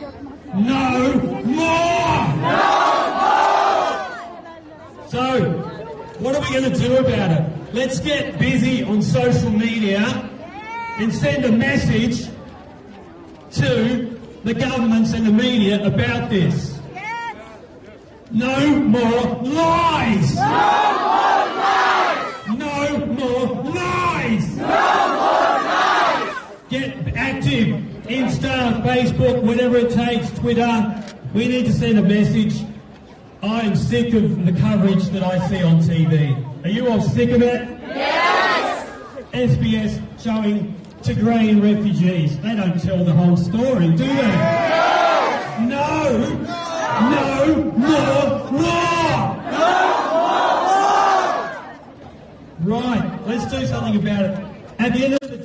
No more! So, what are we going to do about it? Let's get busy on social media and send a message to the governments and the media about this. No more lies! No more lies! No more lies! No more lies! Get active. Insta, Facebook, whatever it takes, Twitter. We need to send a message. I am sick of the coverage that I see on TV. Are you all sick of it? Yes! SBS showing Tigrayan refugees. They don't tell the whole story, do they? No! No more war! Right, let's do something about it. At the end of the